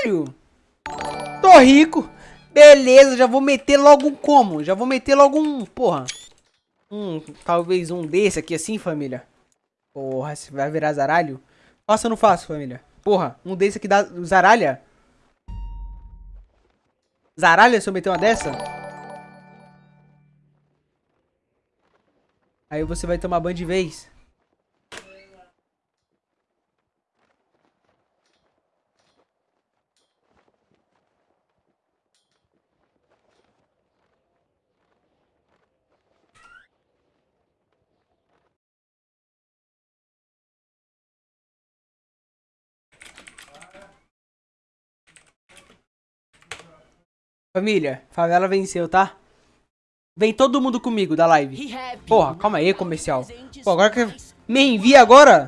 caralho! Tô rico. Beleza, já vou meter logo um como? Já vou meter logo um, porra. Um, talvez um desse aqui assim, família. Porra, você vai virar zaralho? Faça ou não faço, família? Porra, um desse aqui dá zaralha? Zaralha se eu meter uma dessa? Aí você vai tomar banho de vez. Família, favela venceu, tá? Vem todo mundo comigo da live. Porra, calma aí, comercial. Pô, agora que me envia agora?